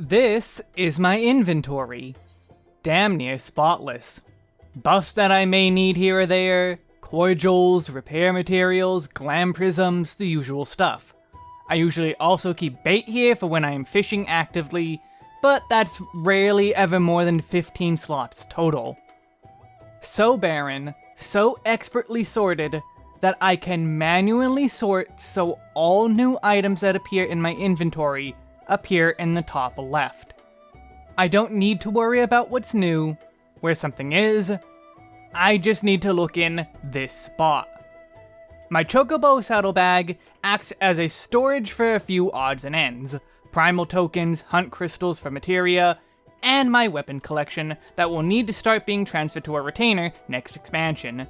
This is my inventory. Damn near spotless. Buffs that I may need here or there, cordials, repair materials, glam prisms, the usual stuff. I usually also keep bait here for when I am fishing actively, but that's rarely ever more than 15 slots total. So barren, so expertly sorted, that I can manually sort so all new items that appear in my inventory appear in the top left. I don't need to worry about what's new, where something is, I just need to look in this spot. My Chocobo saddlebag acts as a storage for a few odds and ends, primal tokens, hunt crystals for materia, and my weapon collection that will need to start being transferred to a retainer next expansion.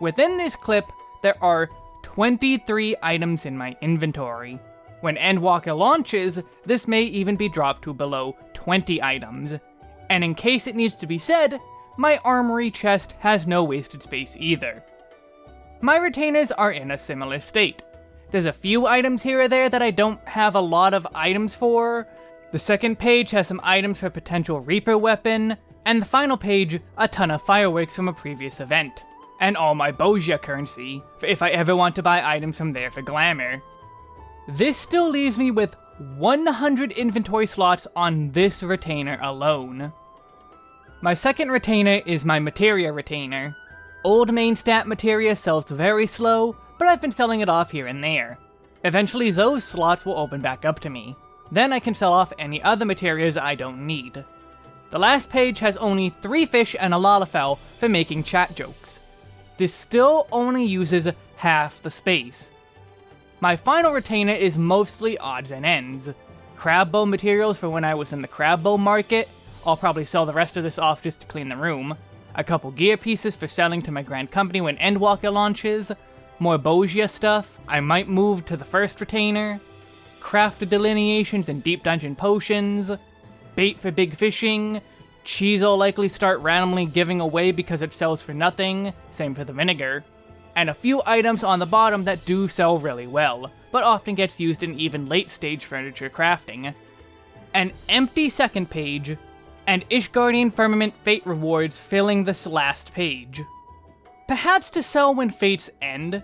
Within this clip, there are 23 items in my inventory. When Endwalker launches, this may even be dropped to below 20 items. And in case it needs to be said, my armory chest has no wasted space either. My retainers are in a similar state. There's a few items here or there that I don't have a lot of items for. The second page has some items for potential Reaper weapon, and the final page, a ton of fireworks from a previous event. And all my Bozja currency, for if I ever want to buy items from there for glamour. This still leaves me with 100 inventory slots on this retainer alone. My second retainer is my Materia retainer. Old main stat Materia sells very slow, but I've been selling it off here and there. Eventually those slots will open back up to me. Then I can sell off any other materials I don't need. The last page has only 3 fish and a Lalafell for making chat jokes. This still only uses half the space. My final retainer is mostly odds and ends. Crab bow materials for when I was in the crab bow market, I'll probably sell the rest of this off just to clean the room. A couple gear pieces for selling to my grand company when Endwalker launches. More Bozja stuff. I might move to the first retainer. Crafted delineations and deep dungeon potions. Bait for big fishing. Cheese will likely start randomly giving away because it sells for nothing. Same for the vinegar. And a few items on the bottom that do sell really well, but often gets used in even late stage furniture crafting. An empty second page and Ishgardian Firmament Fate rewards filling this last page. Perhaps to sell when fates end,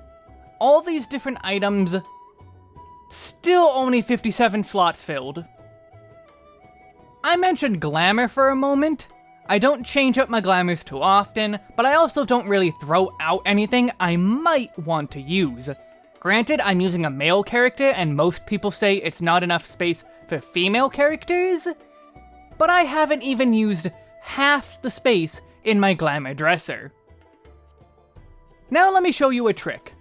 all these different items, still only 57 slots filled. I mentioned glamour for a moment. I don't change up my glamours too often, but I also don't really throw out anything I might want to use. Granted, I'm using a male character, and most people say it's not enough space for female characters, but I haven't even used half the space in my glamour dresser. Now let me show you a trick.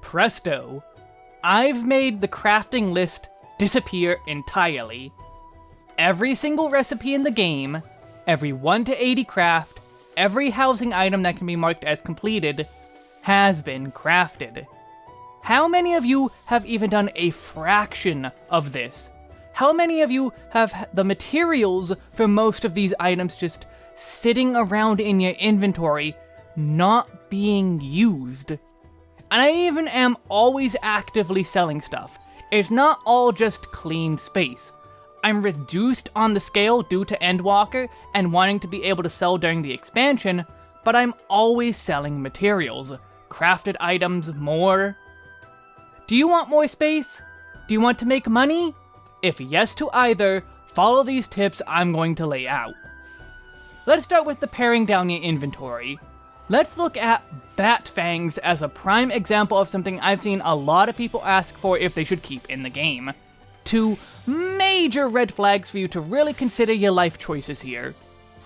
Presto! I've made the crafting list disappear entirely. Every single recipe in the game, every 1 to 80 craft, every housing item that can be marked as completed, has been crafted. How many of you have even done a fraction of this? How many of you have the materials for most of these items just sitting around in your inventory, not being used? And I even am always actively selling stuff. It's not all just clean space. I'm reduced on the scale due to Endwalker and wanting to be able to sell during the expansion, but I'm always selling materials. Crafted items, more, do you want more space? Do you want to make money? If yes to either, follow these tips I'm going to lay out. Let's start with the paring down your inventory. Let's look at Bat Fangs as a prime example of something I've seen a lot of people ask for if they should keep in the game. Two major red flags for you to really consider your life choices here.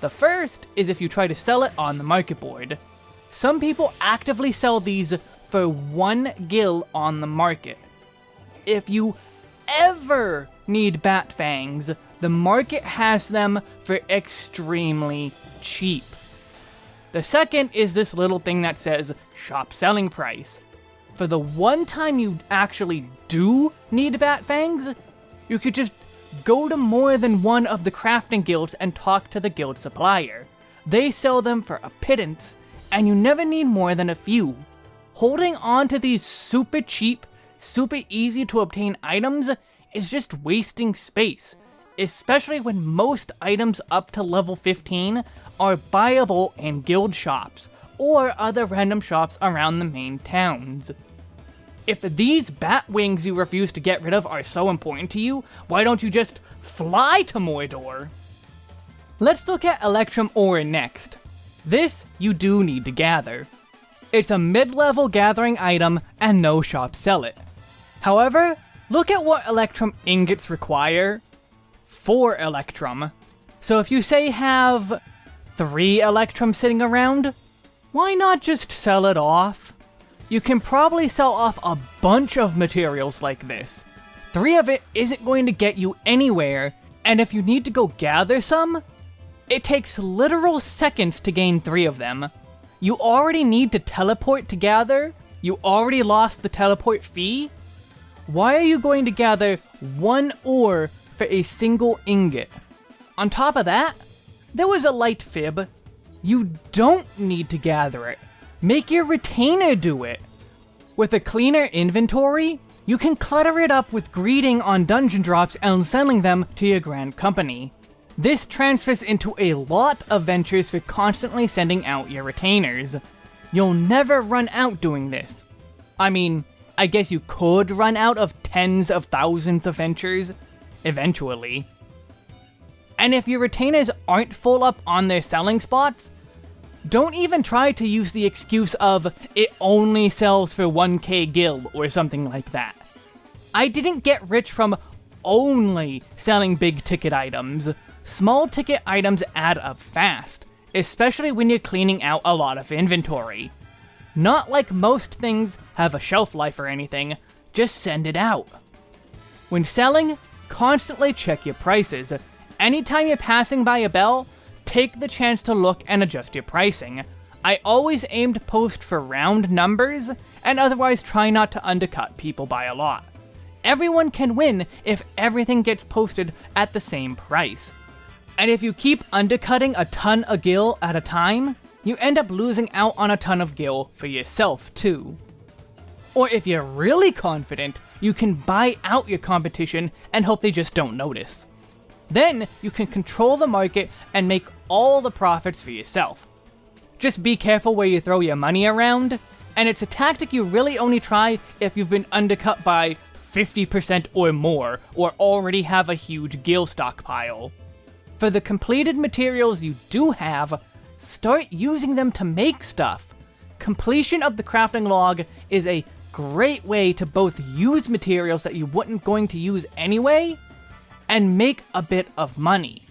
The first is if you try to sell it on the market board. Some people actively sell these for one gil on the market. If you ever need bat fangs, the market has them for extremely cheap. The second is this little thing that says shop selling price. For the one time you actually do need bat fangs, you could just go to more than one of the crafting guilds and talk to the guild supplier. They sell them for a pittance, and you never need more than a few holding on to these super cheap, super easy to obtain items is just wasting space, especially when most items up to level 15 are buyable in guild shops, or other random shops around the main towns. If these bat wings you refuse to get rid of are so important to you, why don't you just fly to Mordor? Let's look at Electrum Ore next. This you do need to gather. It's a mid-level gathering item and no shops sell it. However, look at what Electrum ingots require. 4 Electrum. So if you say have 3 Electrum sitting around, why not just sell it off? You can probably sell off a bunch of materials like this. Three of it isn't going to get you anywhere, and if you need to go gather some, it takes literal seconds to gain three of them. You already need to teleport to gather, you already lost the teleport fee. Why are you going to gather one ore for a single ingot? On top of that, there was a light fib. You don't need to gather it. Make your retainer do it. With a cleaner inventory, you can clutter it up with greeting on dungeon drops and selling them to your grand company. This transfers into a lot of ventures for constantly sending out your retainers. You'll never run out doing this. I mean, I guess you could run out of tens of thousands of ventures, eventually. And if your retainers aren't full up on their selling spots, don't even try to use the excuse of, it only sells for 1k gil or something like that. I didn't get rich from only selling big ticket items. Small ticket items add up fast, especially when you're cleaning out a lot of inventory. Not like most things have a shelf life or anything, just send it out. When selling, constantly check your prices. Anytime you're passing by a bell, take the chance to look and adjust your pricing. I always aim to post for round numbers, and otherwise try not to undercut people by a lot. Everyone can win if everything gets posted at the same price. And if you keep undercutting a ton of gil at a time, you end up losing out on a ton of gil for yourself too. Or if you're really confident, you can buy out your competition and hope they just don't notice. Then you can control the market and make all the profits for yourself. Just be careful where you throw your money around, and it's a tactic you really only try if you've been undercut by 50% or more, or already have a huge gil stockpile. For the completed materials you do have, start using them to make stuff. Completion of the crafting log is a great way to both use materials that you wouldn't going to use anyway, and make a bit of money.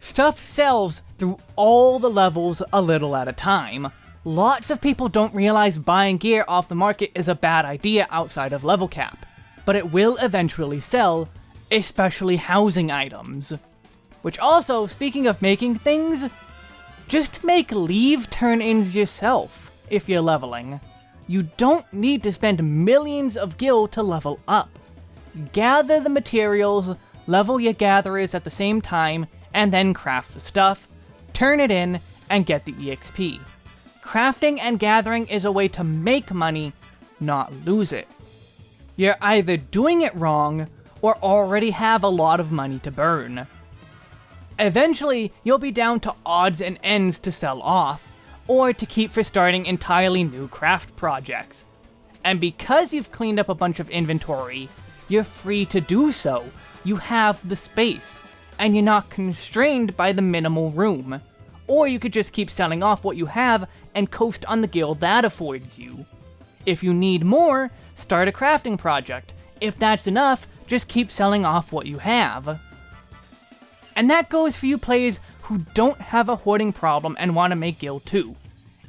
Stuff sells through all the levels a little at a time. Lots of people don't realize buying gear off the market is a bad idea outside of level cap, but it will eventually sell, especially housing items. Which also, speaking of making things, just make leve turn-ins yourself if you're leveling. You don't need to spend millions of gil to level up. Gather the materials, level your gatherers at the same time, and then craft the stuff, turn it in, and get the EXP. Crafting and gathering is a way to make money, not lose it. You're either doing it wrong, or already have a lot of money to burn. Eventually, you'll be down to odds and ends to sell off, or to keep for starting entirely new craft projects. And because you've cleaned up a bunch of inventory, you're free to do so. You have the space, and you're not constrained by the minimal room. Or you could just keep selling off what you have and coast on the gil that affords you. If you need more, start a crafting project. If that's enough, just keep selling off what you have. And that goes for you players who don't have a hoarding problem and want to make gil too.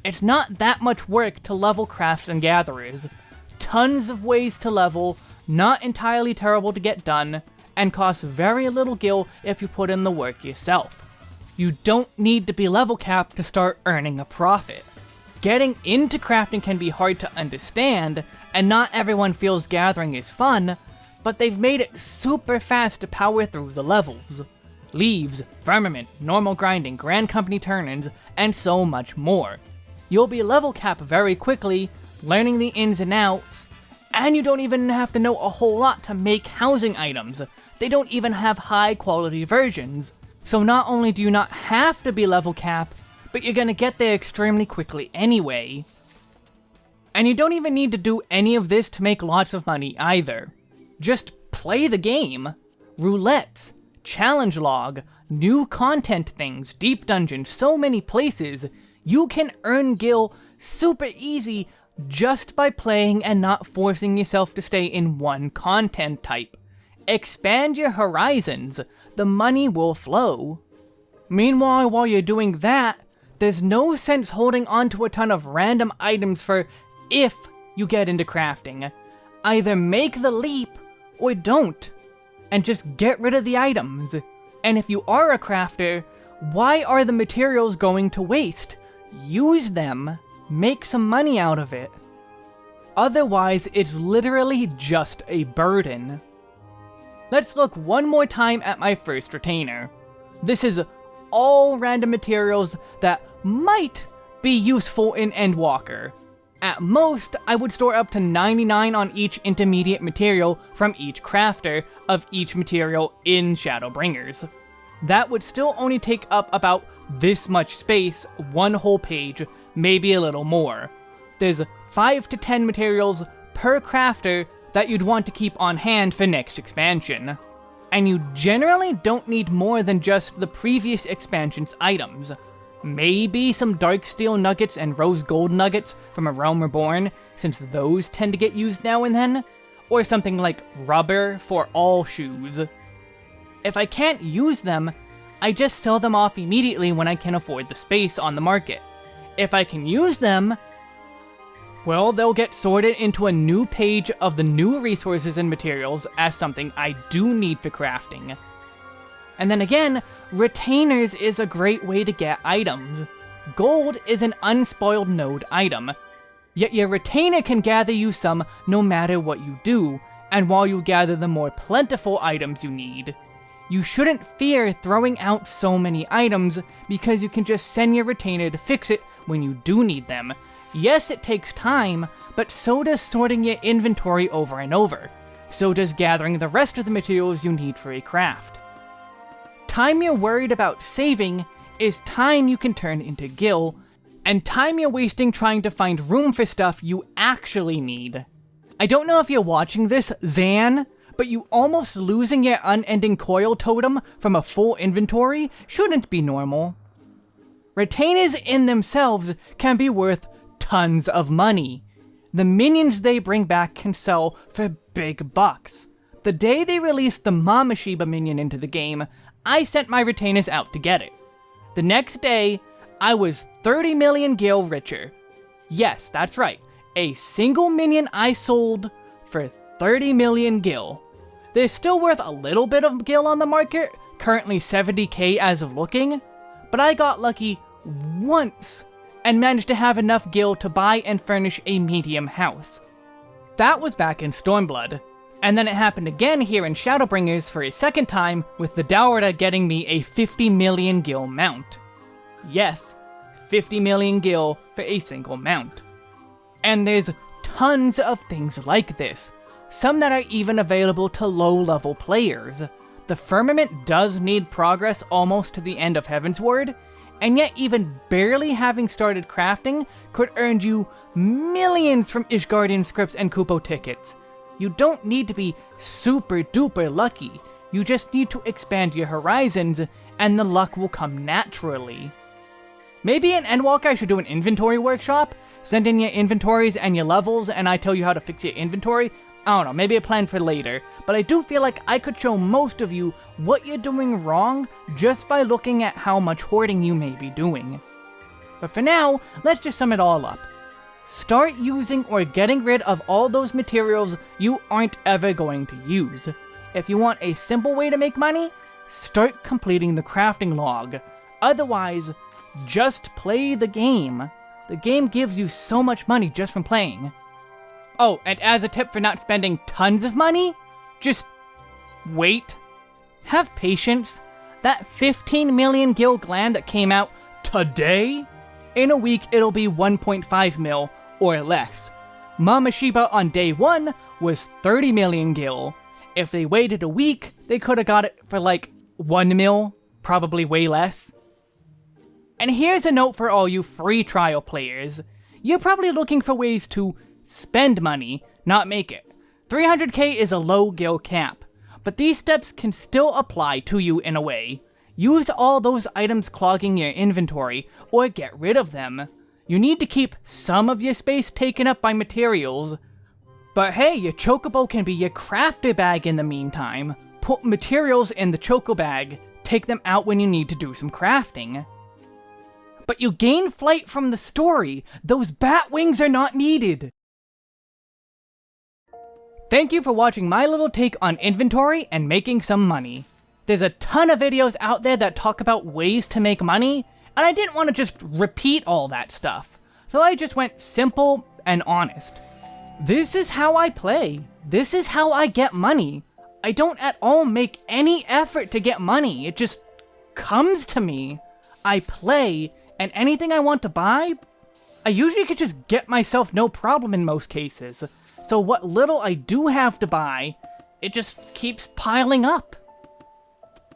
It's not that much work to level crafts and gatherers. Tons of ways to level, not entirely terrible to get done, and costs very little gil if you put in the work yourself. You don't need to be level capped to start earning a profit. Getting into crafting can be hard to understand, and not everyone feels gathering is fun, but they've made it super fast to power through the levels leves, firmament, normal grinding, grand company turn-ins, and so much more. You'll be level cap very quickly, learning the ins and outs, And you don't even have to know a whole lot to make housing items. They don't even have high quality versions. So not only do you not have to be level cap, but you're gonna get there extremely quickly anyway. And you don't even need to do any of this to make lots of money either. Just play the game. Roulettes, challenge log, new content things, deep dungeons, so many places. You can earn gil super easy just by playing and not forcing yourself to stay in one content type. Expand your horizons, the money will flow. Meanwhile, while you're doing that, there's no sense holding onto a ton of random items for if you get into crafting. Either make the leap, or don't, and just get rid of the items. And if you are a crafter, why are the materials going to waste? Use them, make some money out of it. Otherwise, it's literally just a burden. Let's look one more time at my first retainer. This is all random materials that might be useful in Endwalker. At most, I would store up to 99 on each intermediate material from each crafter of each material in Shadowbringers. That would still only take up about this much space, one whole page, maybe a little more. There's 5 to 10 materials per crafter that you'd want to keep on hand for next expansion. And you generally don't need more than just the previous expansion's items. Maybe some dark steel nuggets and Rose Gold nuggets from A Realm Reborn, since those tend to get used now and then, or something like rubber for all shoes. If I can't use them, I just sell them off immediately when I can afford the space on the market. If I can use them, well, they'll get sorted into a new page of the new resources and materials as something I do need for crafting. And then again, retainers is a great way to get items. Gold is an unspoiled node item, yet your retainer can gather you some no matter what you do, and while you gather the more plentiful items you need. You shouldn't fear throwing out so many items, because you can just send your retainer to fix it when you do need them, Yes, it takes time, but so does sorting your inventory over and over. So does gathering the rest of the materials you need for a craft. Time you're worried about saving is time you can turn into gil, and time you're wasting trying to find room for stuff you actually need. I don't know if you're watching this, Zan, but you almost losing your unending coil totem from a full inventory shouldn't be normal. Retainers in themselves can be worth tons of money. The minions they bring back can sell for big bucks. The day they released the Mameshiba minion into the game, I sent my retainers out to get it. The next day, I was 30 million gil richer. Yes, that's right. A single minion I sold for 30 million gil. They're still worth a little bit of gil on the market, currently 70k as of looking, but I got lucky once and managed to have enough gil to buy and furnish a medium house. That was back in Stormblood, and then it happened again here in Shadowbringers for a second time, with the Daora getting me a 50 million gil mount. Yes, 50 million gil for a single mount. And there's tons of things like this, some that are even available to low-level players. The Firmament does need progress almost to the end of Heavensward, and yet even barely having started crafting could earn you millions from Ishgardian scripts and Kupo tickets. You don't need to be super duper lucky, you just need to expand your horizons, and the luck will come naturally. Maybe in Endwalker I should do an inventory workshop? Send in your inventories and your levels, and I tell you how to fix your inventory? I don't know, maybe a plan for later, but I do feel like I could show most of you what you're doing wrong just by looking at how much hoarding you may be doing. But for now, let's just sum it all up. Start using or getting rid of all those materials you aren't ever going to use. If you want a simple way to make money, start completing the crafting log. Otherwise, just play the game. The game gives you so much money just from playing. Oh, and as a tip for not spending tons of money, just wait. Have patience. That 15 million gil gland that came out today, in a week it'll be 1.5 mil or less. Mameshiba on day 1 was 30 million gil. If they waited a week, they could have got it for like 1 mil, probably way less. And here's a note for all you free trial players. You're probably looking for ways to spend money, not make it. 300k is a low gil cap, but these steps can still apply to you in a way. Use all those items clogging your inventory, or get rid of them. You need to keep some of your space taken up by materials. But hey, your chocobo can be your crafter bag in the meantime. Put materials in the choco bag, take them out when you need to do some crafting. But you gain flight from the story. Those bat wings are not needed. Thank you for watching my little take on inventory and making some money. There's a ton of videos out there that talk about ways to make money, and I didn't want to just repeat all that stuff. So I just went simple and honest. This is how I play. This is how I get money. I don't at all make any effort to get money. It just comes to me. I play, and anything I want to buy, I usually could just get myself no problem in most cases. So what little I do have to buy, it just keeps piling up.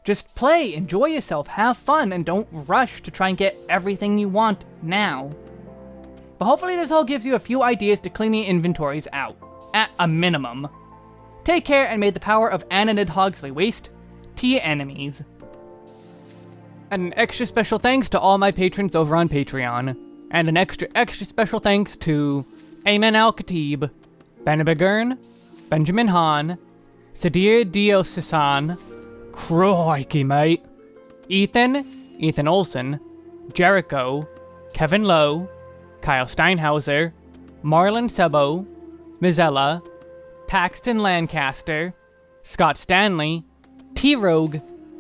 Just play, enjoy yourself, have fun, and don't rush to try and get everything you want now. But hopefully this all gives you a few ideas to clean your inventories out, at a minimum. Take care and may the power of Ananid Hogsley waste to your enemies. And an extra special thanks to all my patrons over on Patreon. And an extra extra special thanks to Amen Al-Khatib, Ben Benjamin Hahn, Sadir Diosisan, Crikey, mate. Ethan, Ethan Olson, Jericho, Kevin Lowe, Kyle Steinhauser, Marlon Sebo, Mizella, Paxton Lancaster, Scott Stanley, T-Rogue,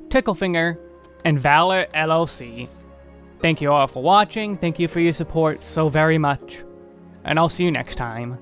Ticklefinger, and Valor LLC. Thank you all for watching, thank you for your support so very much, and I'll see you next time.